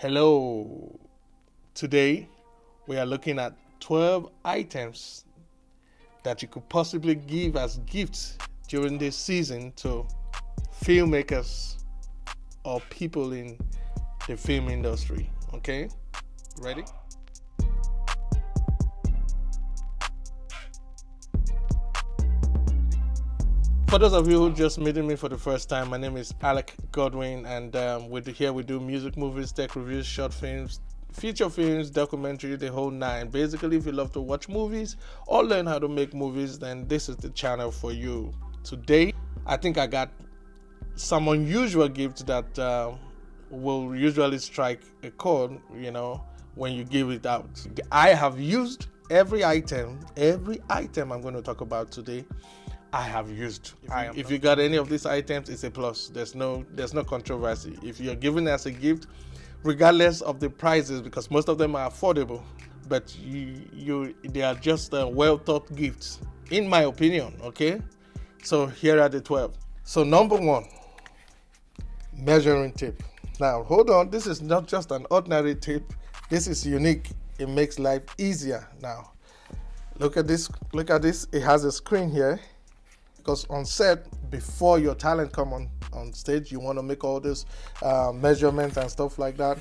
Hello. Today we are looking at 12 items that you could possibly give as gifts during this season to filmmakers or people in the film industry. Okay? Ready? For those of you who just meeting me for the first time, my name is Alec Godwin, and um, we do, here we do music, movies, tech reviews, short films, feature films, documentary, the whole nine. Basically, if you love to watch movies or learn how to make movies, then this is the channel for you. Today, I think I got some unusual gifts that uh, will usually strike a chord, you know, when you give it out. I have used every item, every item I'm going to talk about today I have used. If you, if you got any of these items, it's a plus. There's no there's no controversy. If you're giving as a gift, regardless of the prices, because most of them are affordable, but you you they are just uh, well thought gifts, in my opinion. Okay, so here are the 12. So number one, measuring tape. Now hold on, this is not just an ordinary tape. This is unique. It makes life easier. Now, look at this. Look at this. It has a screen here because on set before your talent come on on stage you want to make all this uh, measurements and stuff like that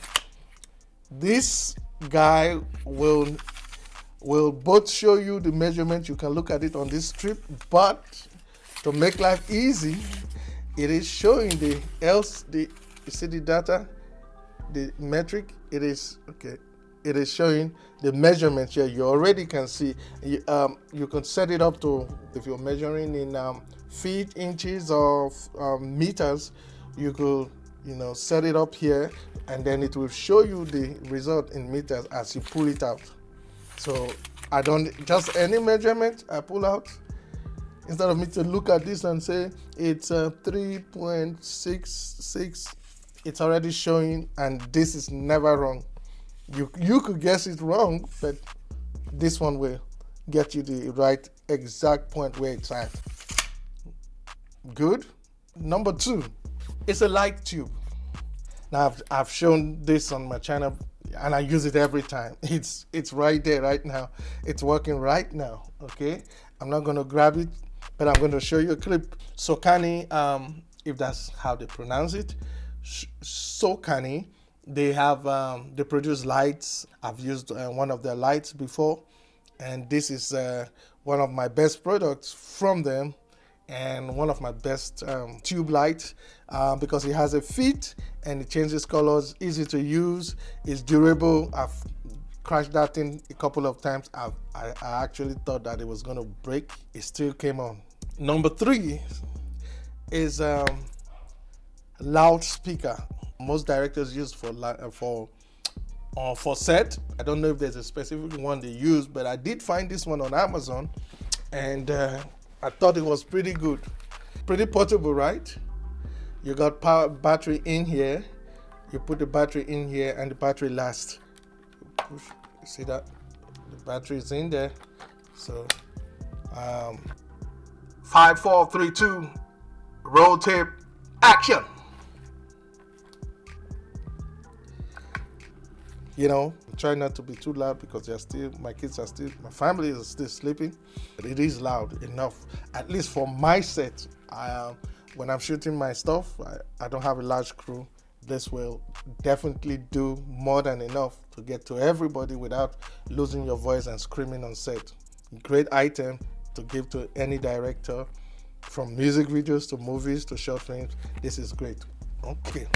this guy will will both show you the measurement you can look at it on this strip but to make life easy it is showing the else the you see the data the metric it is okay it is showing the measurements here. You already can see you, um, you can set it up to if you're measuring in um, feet inches or um, meters you could you know set it up here and then it will show you the result in meters as you pull it out. So I don't just any measurement I pull out instead of me to look at this and say it's uh, 3.66 it's already showing and this is never wrong you you could guess it wrong, but this one will get you the right exact point where it's at. Good. Number two, it's a light tube. Now I've, I've shown this on my channel and I use it every time. It's it's right there right now. It's working right now. Okay. I'm not gonna grab it, but I'm gonna show you a clip. Sokani, um, if that's how they pronounce it, Sokani they have um, they produce lights. I've used uh, one of their lights before, and this is uh, one of my best products from them, and one of my best um, tube lights uh, because it has a fit and it changes colors, easy to use, it's durable. I've crashed that thing a couple of times. I've, I, I actually thought that it was going to break. It still came on. Number three is um, loudspeaker most directors use for uh, for uh, for set. I don't know if there's a specific one they use, but I did find this one on Amazon, and uh, I thought it was pretty good, pretty portable, right? You got power battery in here. You put the battery in here, and the battery lasts. Push, see that? The battery is in there. So, um, five, four, three, two, roll tape, action. You know try not to be too loud because they're still my kids are still my family is still sleeping but it is loud enough. At least for my set I, uh, when i'm shooting my stuff I, I don't have a large crew. This will definitely do more than enough to get to everybody without losing your voice and screaming on set. Great item to give to any director from music videos to movies to short films. This is great. Okay.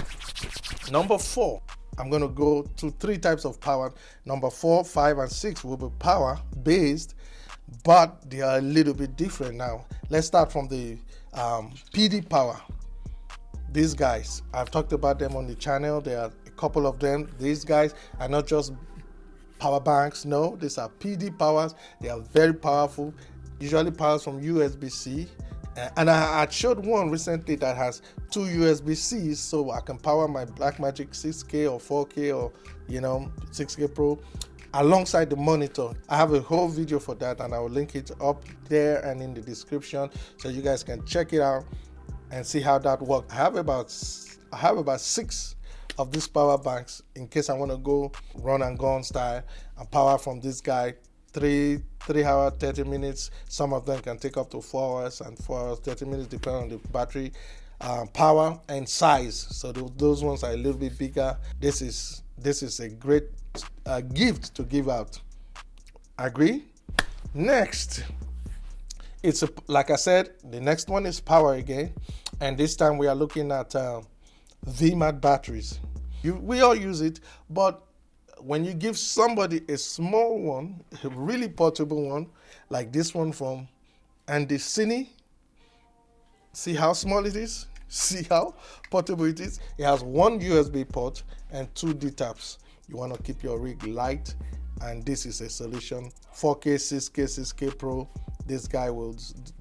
Number four I'm going to go to three types of power. Number four, five, and six will be power based, but they are a little bit different now. Let's start from the um, PD power. These guys, I've talked about them on the channel. There are a couple of them. These guys are not just power banks. No, these are PD powers. They are very powerful. Usually powers from USB-C Uh, and I, I showed one recently that has two USB-Cs so I can power my Blackmagic 6K or 4K or you know 6K Pro alongside the monitor. I have a whole video for that and I will link it up there and in the description so you guys can check it out and see how that works. I have about I have about six of these power banks in case I want to go run and gun style and power from this guy three three hour 30 minutes. Some of them can take up to four hours and four hours 30 minutes depending on the battery uh, power and size. So those ones are a little bit bigger. This is this is a great uh, gift to give out. Agree? Next. It's a, like i said the next one is power again. And this time we are looking at uh, V-mount batteries. You, we all use it but when you give somebody a small one, a really portable one, like this one from Andycine, see how small it is? See how portable it is? It has one USB port and two D-taps. You want to keep your rig light and this is a solution 4K, 6K, 6K Pro. This guy will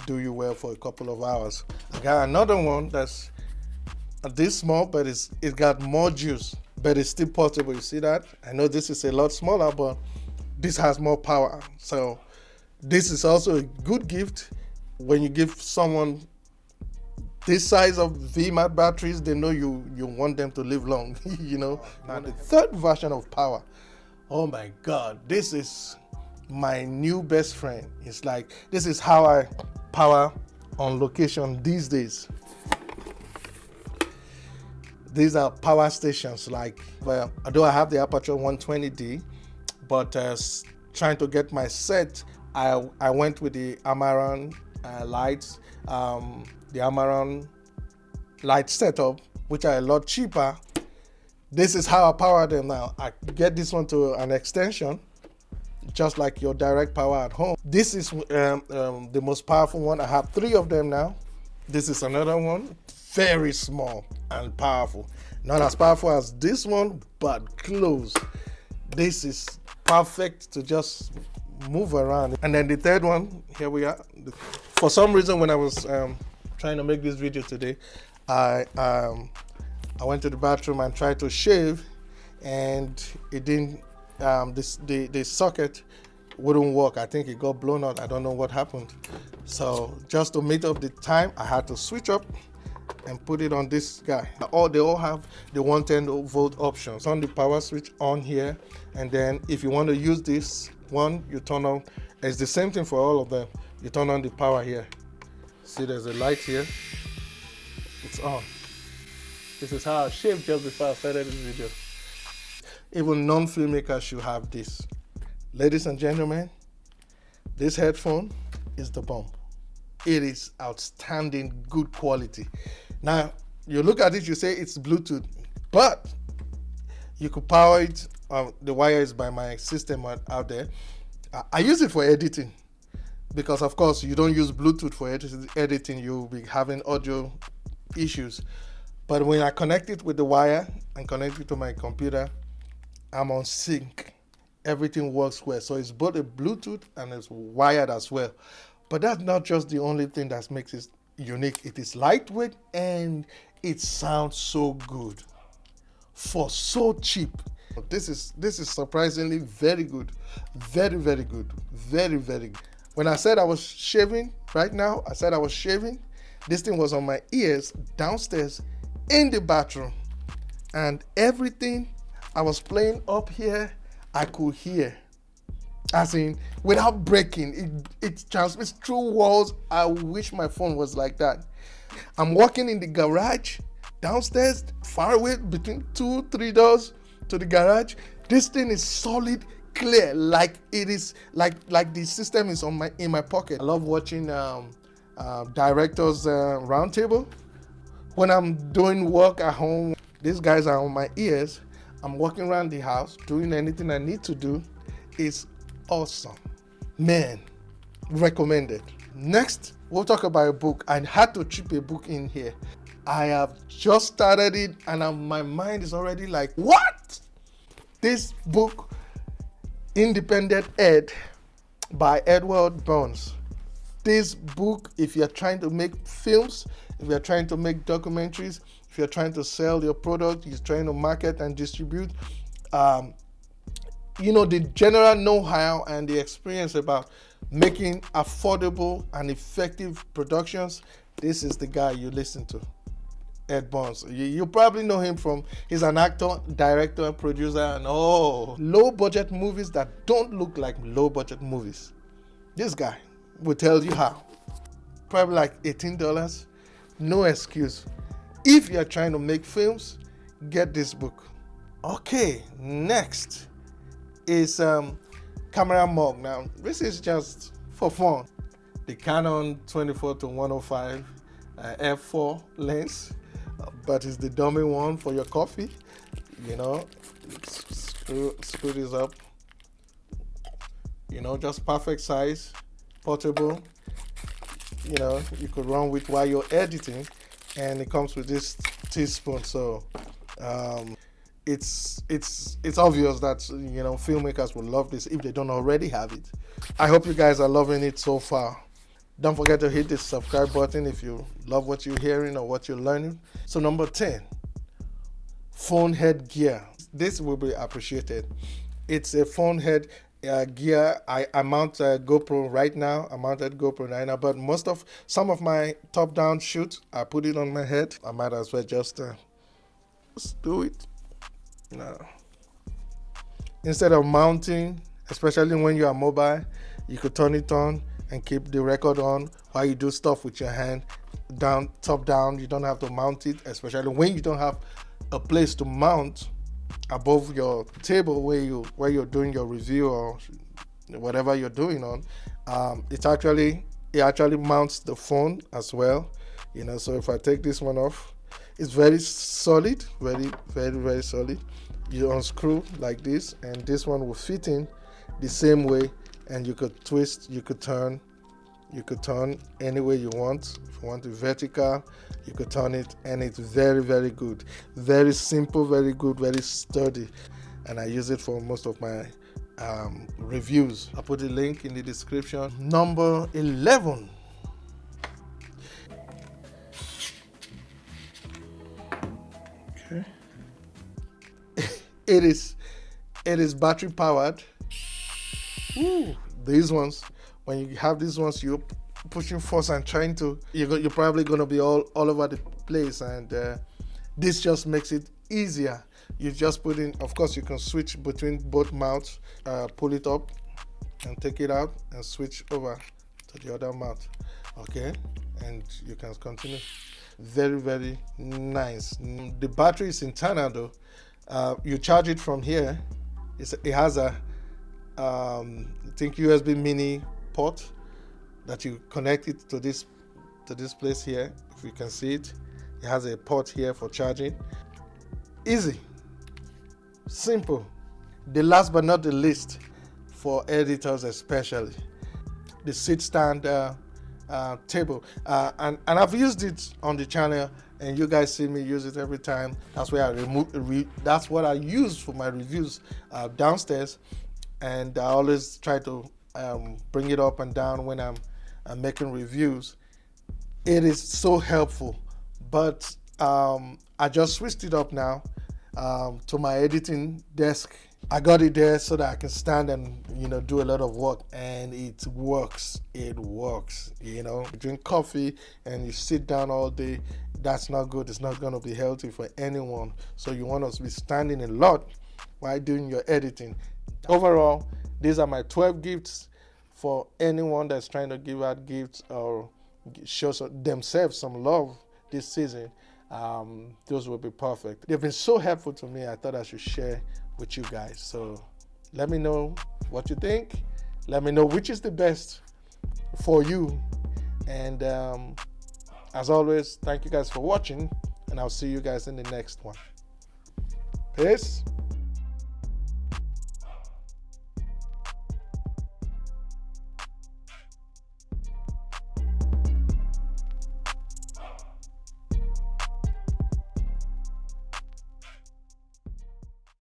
do you well for a couple of hours. I got another one that's this small, but it's it got more juice but it's still portable. You see that? I know this is a lot smaller, but this has more power. So this is also a good gift when you give someone this size of V-mount batteries, they know you you want them to live long, you know. Oh, now the third version of power, oh my God, this is my new best friend. It's like this is how I power on location these days these are power stations like well although i have the Aputure 120d but uh, trying to get my set i i went with the amaran uh, lights um, the amaran light setup which are a lot cheaper. This is how i power them now. I get this one to an extension just like your direct power at home. This is um, um, the most powerful one. I have three of them now this is another one very small and powerful. Not as powerful as this one, but close. This is perfect to just move around. And then the third one, here we are. For some reason, when I was um, trying to make this video today, I um, I went to the bathroom and tried to shave, and it didn't. Um, this the the socket wouldn't work. I think it got blown out. I don't know what happened. So just to meet up the time, I had to switch up and put it on this guy. All they all have the 110 volt options on the power switch on here. And then if you want to use this one, you turn on. It's the same thing for all of them. You turn on the power here. See, there's a light here. It's on. This is how I shaved just before I started this video. Even non-filmmakers should have this. Ladies and gentlemen, this headphone is the bomb. It is outstanding, good quality. Now, you look at it, you say it's Bluetooth, but you could power it. Uh, the wire is by my system out there. I, I use it for editing because, of course, you don't use Bluetooth for editing. You'll be having audio issues. But when I connect it with the wire and connect it to my computer, I'm on sync. Everything works well. So it's both a Bluetooth and it's wired as well. But that's not just the only thing that makes it unique. It is lightweight and it sounds so good for so cheap. This is this is surprisingly very good. Very, very good. Very, very good. When I said I was shaving right now, I said I was shaving. This thing was on my ears downstairs in the bathroom. And everything I was playing up here, I could hear. As in without breaking it it transmits through walls. I wish my phone was like that. I'm walking in the garage downstairs far away between two three doors to the garage. This thing is solid clear like it is like like the system is on my in my pocket. I love watching um, uh, directors uh, roundtable. When i'm doing work at home these guys are on my ears i'm walking around the house doing anything i need to do it's awesome. Man, recommended. Next, we'll talk about a book. I had to chip a book in here. I have just started it and I'm, my mind is already like, what? This book, Independent Ed by Edward Burns. This book, if you're trying to make films, if you're trying to make documentaries, if you're trying to sell your product, you're trying to market and distribute, um, you know the general know-how and the experience about making affordable and effective productions this is the guy you listen to Ed Burns. You, you, probably know him from, he's an actor, director, and producer, and oh, low budget movies that don't look like low budget movies. This guy will tell you how. Probably like $18. No excuse. If you're trying to make films, get this book. Okay, next is um, camera mug. Now, this is just for fun. The Canon 24 to 105 uh, f4 lens, but it's the dummy one for your coffee. You know, screw, screw this up. You know, just perfect size, portable. You know, you could run with while you're editing, and it comes with this teaspoon. So um, it's it's it's obvious that you know filmmakers will love this if they don't already have it. I hope you guys are loving it so far. Don't forget to hit the subscribe button if you love what you're hearing or what you're learning. So number 10, phone head gear. This will be appreciated. It's a phone head uh, gear. I, I mount a GoPro right now. I mounted GoPro right now, but most of some of my top-down shoots, I put it on my head. I might as well just, uh, just do it. No. Instead of mounting, especially when you are mobile, you could turn it on and keep the record on while you do stuff with your hand down top down you don't have to mount it especially when you don't have a place to mount above your table where you where you're doing your review or whatever you're doing on um, it's actually it actually mounts the phone as well you know. So if I take this one off it's very solid very very very solid. You unscrew like this and this one will fit in the same way and you could twist you could turn you could turn any way you want. If you want it vertical you could turn it and it's very very good. Very simple very good very sturdy. And i use it for most of my um, reviews. I put the link in the description. Number 11 okay. It is it is battery powered. Ooh, these ones, when you have these ones, you're pushing force and trying to, you're, you're probably going to be all, all over the place. And uh, this just makes it easier. You just put in, of course, you can switch between both mouths, uh, pull it up and take it out and switch over to the other mouth. Okay, and you can continue. Very, very nice. The battery is internal though. Uh, you charge it from here. It's, it has a um, I think USB mini port that you connect it to this to this place here. If you can see it, it has a port here for charging. Easy, simple. The last but not the least, for editors especially, the sit stand uh, uh, table. Uh, and, and I've used it on the channel and you guys see me use it every time. That's where I remove, re, that's what I use for my reviews uh, downstairs and I always try to um, bring it up and down when I'm, I'm, making reviews. It is so helpful, but um, I just switched it up now um, to my editing desk. I got it there so that I can stand and you know do a lot of work, and it works. It works. You know, you drink coffee and you sit down all day. That's not good. It's not going to be healthy for anyone. So you want us to be standing a lot while doing your editing. Overall, these are my 12 gifts for anyone that's trying to give out gifts or show themselves some love this season. Um, those will be perfect. They've been so helpful to me. I thought I should share with you guys. So let me know what you think. Let me know which is the best for you. And um, as always, thank you guys for watching, and I'll see you guys in the next one. Peace.